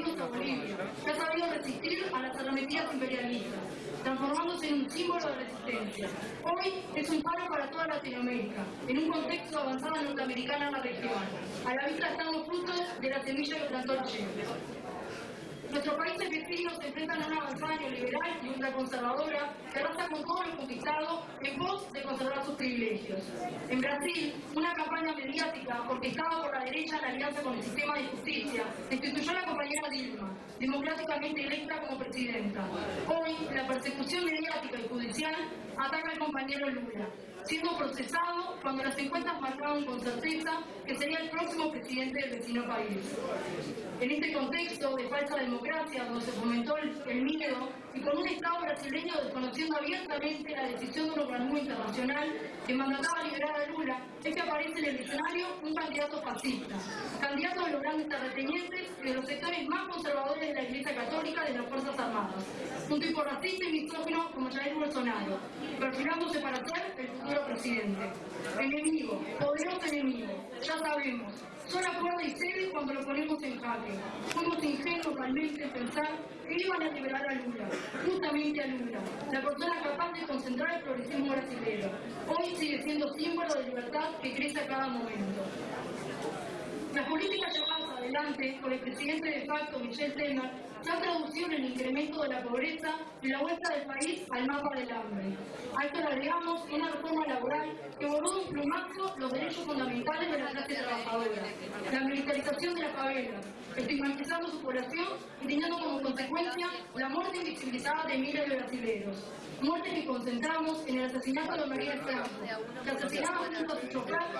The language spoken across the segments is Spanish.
que ha sabido resistir a las arremetidas imperialistas, transformándose en un símbolo de resistencia. Hoy es un paro para toda Latinoamérica, en un contexto de avanzada norteamericana en la región. A la vista están los frutos de la semilla que plantó Che. Nuestros países vecinos se enfrentan a una avanzada neoliberal y ultraconservadora que arrasa con todo lo conquistado en pos de conservar sus privilegios. En Brasil, una campaña mediática orquestada por la derecha en alianza con el sistema de justicia destituyó a la compañera Dilma, democráticamente electa como presidenta. Hoy, la persecución mediática y judicial ataca al compañero Lula, siendo procesado cuando las encuestas marcaban con certeza que sería el próximo presidente del vecino país. En este contexto de falsa democracia, donde se fomentó el, miedo y con un Estado brasileño desconociendo abiertamente la decisión de un organismo internacional que mandataba liberar a Lula, es que aparece en el escenario un candidato fascista, candidato de los grandes terratenientes y de los sectores más conservadores de la Iglesia Católica de las Fuerzas Armadas, un tipo racista y misógino como Jair Bolsonaro, perfilándose para ser el futuro presidente. Enemigo, poderoso enemigo, ya sabemos, solo acuerda y cede cuando lo ponemos en jaque. Fuimos ingenuos realmente en pensar que iban a liberar a Lula, justamente a Lula, la persona capaz de concentrar el progresismo brasileño. Hoy sigue siendo símbolo de libertad que crece a cada momento. Las políticas adelante por el presidente de facto, Michel Temer, se han traducido en el incremento de la pobreza y la vuelta del país al mapa del hambre. A esto le agregamos una reforma laboral que borró de un plumazo los derechos fundamentales de la clase trabajadora, la militarización de las favelas, estigmatizando su población y teniendo como consecuencia la muerte invisibilizada de miles de brasileños. Muerte que concentramos en el asesinato de María Franco, que asesinaba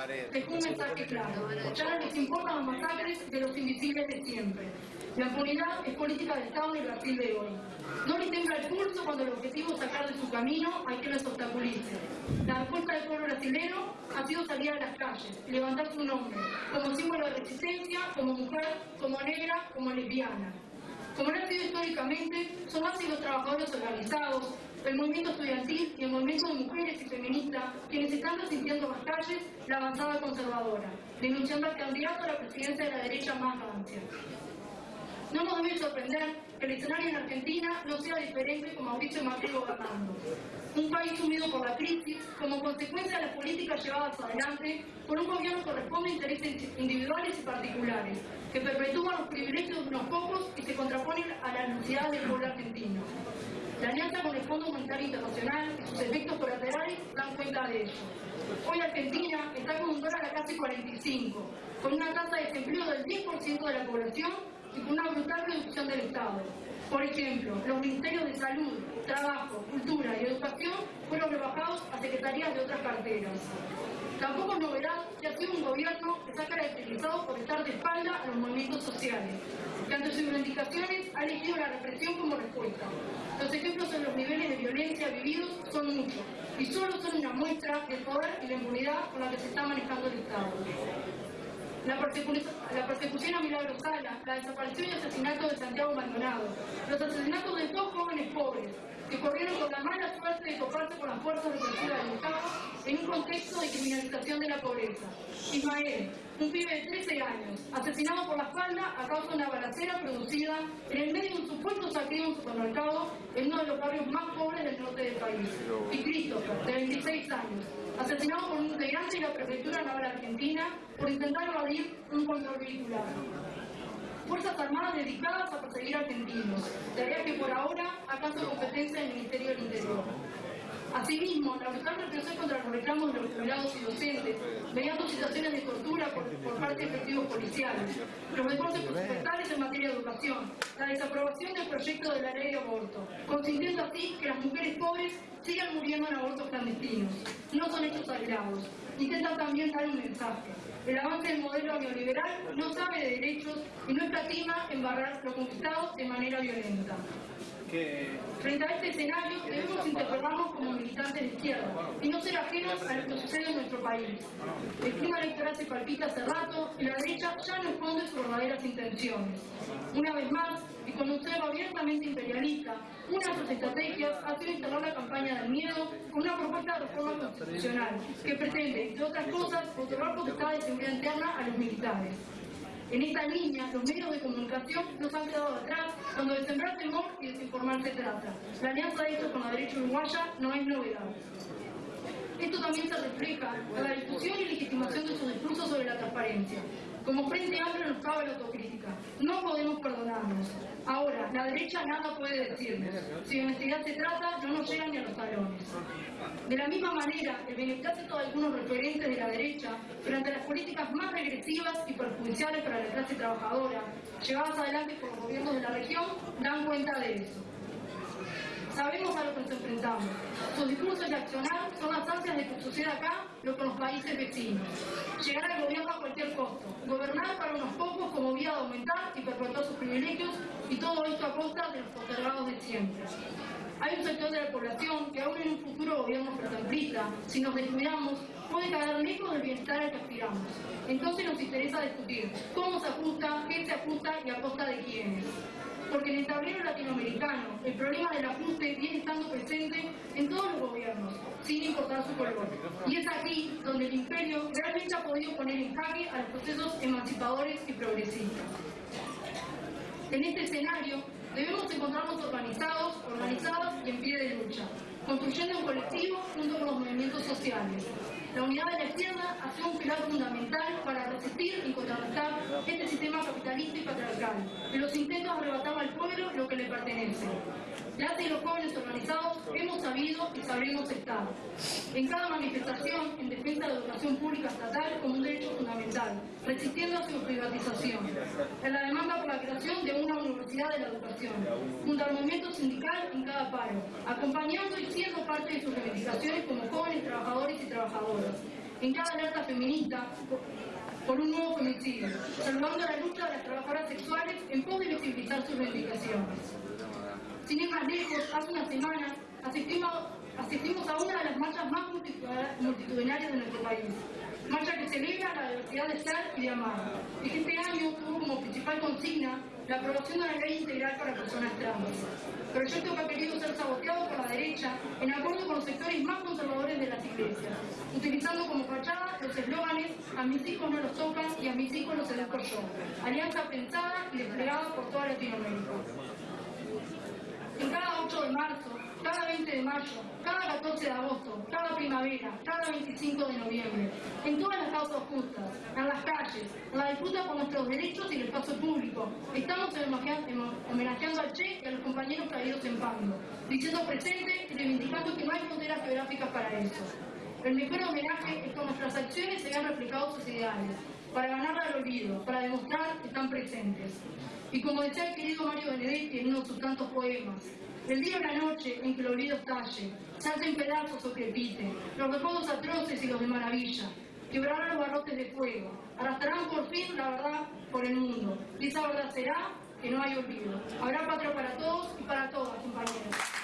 chofer dejó un mensaje claro. Ya no les importan los masacres de los invisibles de siempre. La impunidad es política de Estado en Brasil de hoy. No le tembla el pulso cuando el objetivo es sacar de su camino a quien los obstaculice. La respuesta del pueblo brasileño ha sido salir a las calles, levantar su nombre, como símbolo de resistencia, como mujer, como negra, como lesbiana. Como lo ha sido históricamente, son más los trabajadores organizados, el movimiento estudiantil y el movimiento de mujeres y feministas quienes están resintiendo en las calles la avanzada conservadora, denunciando al candidato a la presidencia de la derecha más rancia. No nos debe sorprender que el escenario en Argentina no sea diferente con Mauricio Macri gobernando. Un país sumido por la crisis como consecuencia de las políticas llevadas adelante por un gobierno que responde a intereses individuales y particulares, que perpetúan los privilegios de unos pocos y se contraponen a la necesidad del pueblo argentino. La alianza Fondo Monetario Internacional y sus efectos colaterales dan cuenta de ello. Hoy Argentina está con un dólar a casi 45, con una tasa de desempleo del 10% de la población y con una brutal reducción del Estado. Por ejemplo, los ministerios de Salud, Trabajo, Cultura y Educación fueron rebajados a secretarías de otras carteras. Tampoco es novedad que ha sido un gobierno que ha caracterizado por estar de espalda a los movimientos sociales, que ante sus reivindicaciones ha elegido la represión como respuesta. Los ejemplos en los niveles de violencia vividos son muchos y solo son una muestra del poder y la impunidad con la que se está manejando el Estado. La, persecu la, persecución a Milagro Sala, la desaparición y asesinato de Santiago Maldonado, los asesinatos de dos jóvenes pobres que corrieron con la mala suerte de toparse con las fuerzas represivas del Estado en un contexto de criminalización de la pobreza. Ismael, un pibe de 13 años, asesinado por la espalda a causa de una balacera producida en el medio de un supuesto saqueo en un supermercado en uno de los barrios más pobres del norte del país. Y Christopher, de 26 años, asesinado por un integrante de la Prefectura Naval Argentina por intentar evadir un control vehicular. Fuerzas Armadas dedicadas a perseguir argentinos, tarea que por ahora acaso competencia del Ministerio del Interior. Asimismo, la brutal represión contra los reclamos de los jubilados y docentes, mediante situaciones de tortura por, parte de efectivos policiales, los recortes presupuestales en materia de educación, la desaprobación del proyecto de la ley de aborto, consintiendo así que las mujeres pobres sigan muriendo en abortos clandestinos. No son hechos aislados. Intentan también dar un mensaje. El avance del modelo neoliberal no sabe de derechos y no escatima en barrar lo conquistado de manera violenta. Frente a este escenario debemos interpelarnos como militantes de izquierda y no ser ajenos a lo que sucede en nuestro país. El clima electoral se palpita hace rato y la derecha ya no esconde sus verdaderas intenciones. Una vez más, y con un cero abiertamente imperialista, una de sus estrategias ha sido instalar la campaña del miedo con una propuesta de reforma constitucional que pretende, entre otras cosas, otorgar potestad de seguridad interna a los militares. En esta línea, los medios de comunicación nos han quedado atrás cuando de sembrar temor y desinformar se trata. La alianza de estos con la derecha uruguaya no es novedad. Esto también se refleja en la discusión y legitimación de sus discursos sobre la transparencia. Como Frente Amplio nos cabe la autocrítica. No podemos perdonarnos. La derecha nada puede decirnos. Si de honestidad se trata, no nos llegan ni a los talones. De la misma manera, el beneplácito de algunos referentes de la derecha frente a las políticas más regresivas y perjudiciales para la clase trabajadora, llevadas adelante por los gobiernos de la región, dan cuenta de eso. Sus discursos y accionar son las ansias de que suceda acá lo que los países vecinos. Llegar al gobierno a cualquier costo. Gobernar para unos pocos como vía de aumentar y perpetuar sus privilegios y todo esto a costa de los postergados de siempre. Hay un sector de la población que aún en un futuro gobierno protemplista, si nos descuidamos, puede caer lejos del bienestar al que aspiramos. Entonces nos interesa discutir cómo se ajusta, qué se ajusta y a costa de quiénes porque en el tablero latinoamericano el problema del ajuste viene estando presente en todos los gobiernos, sin importar su color. Y es aquí donde el imperio realmente ha podido poner en jaque a los procesos emancipadores y progresistas. En este escenario debemos encontrarnos organizados, organizadas y en pie de lucha, construyendo un colectivo junto con los movimientos sociales, la unidad de la izquierda ha sido un pilar fundamental para resistir y contrarrestar este sistema capitalista y patriarcal, y los intentos de arrebatar al pueblo lo que le pertenece. Gracias a los jóvenes organizados hemos sabido y sabremos estar. En cada manifestación en defensa de la educación pública estatal como un derecho fundamental, resistiendo a su privatización. En la demanda por la creación de una universidad de la educación, junto al movimiento sindical en cada paro, acompañando y siendo parte de sus reivindicaciones como jóvenes trabajadores y trabajadoras. En cada alerta feminista, por un nuevo femicidio, salvando la lucha de las trabajadoras sexuales en pos de visibilizar sus reivindicaciones. Sin ir más lejos, hace una semana. Asistimos, asistimos a una de las marchas más multitudinarias de nuestro país, marcha que celebra la diversidad de ser y de amar, y que este año tuvo como principal consigna la aprobación de una ley integral para personas trans. Proyecto que ha querido ser saboteado por la derecha en acuerdo con los sectores más conservadores de las iglesias, utilizando como fachada los eslóganes a mis hijos no los tocan y a mis hijos los educo yo, alianza pensada y desplegada por toda Latinoamérica en cada 8 de marzo, cada 20 de mayo, cada 14 de agosto, cada primavera, cada 25 de noviembre, en todas las causas justas, en las calles, en la disputa por nuestros derechos y el espacio público, estamos homenajeando al Che y a los compañeros caídos en Pando, diciendo presente y reivindicando que no hay fronteras geográficas para eso. El mejor homenaje es que nuestras acciones se hayan replicado sus ideales, para ganar al olvido, para demostrar que están presentes. Y como decía el querido Mario Benedetti en uno de sus tantos poemas, el día o la noche en que el olvido estalle, salten pedazos o crepite, los recuerdos atroces y los de maravilla, quebrarán los barrotes de fuego, arrastrarán por fin la verdad por el mundo. Y esa verdad será que no hay olvido. Habrá patria para todos y para todas, compañeros.